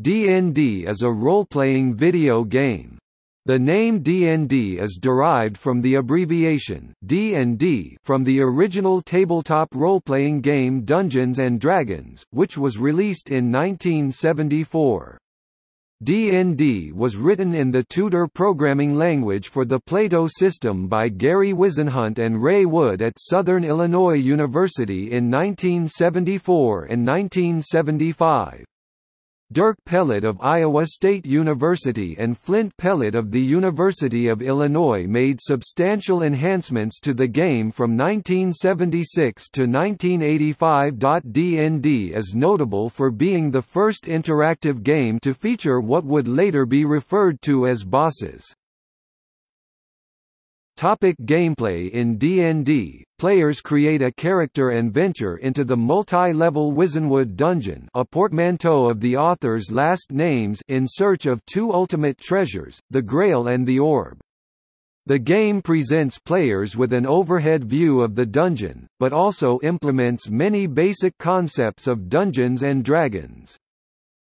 D&D is a role-playing video game. The name D&D is derived from the abbreviation D&D from the original tabletop role-playing game Dungeons and Dragons, which was released in 1974. D&D was written in the TUTOR programming language for the Plato system by Gary Whisenhunt and Ray Wood at Southern Illinois University in 1974 and 1975. Dirk Pellett of Iowa State University and Flint Pellett of the University of Illinois made substantial enhancements to the game from 1976 to 1985. D&D is notable for being the first interactive game to feature what would later be referred to as bosses. Topic gameplay In D&D, players create a character and venture into the multi-level Whisenwood Dungeon a portmanteau of the author's last names in search of two ultimate treasures, the Grail and the Orb. The game presents players with an overhead view of the dungeon, but also implements many basic concepts of Dungeons and Dragons.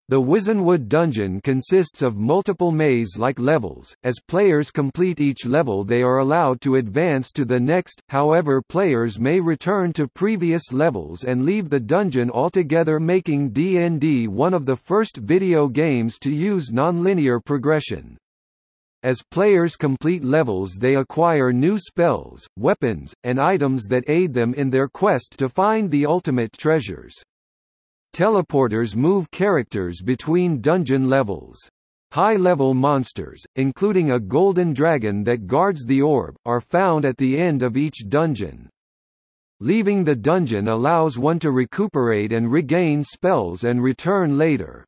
The Whisenwood dungeon consists of multiple maze-like levels. As players complete each level they are allowed to advance to the next, however players may return to previous levels and leave the dungeon altogether making D&D one of the first video games to use nonlinear progression. As players complete levels they acquire new spells, weapons, and items that aid them in their quest to find the ultimate treasures. Teleporters move characters between dungeon levels. High-level monsters, including a golden dragon that guards the orb, are found at the end of each dungeon. Leaving the dungeon allows one to recuperate and regain spells and return later.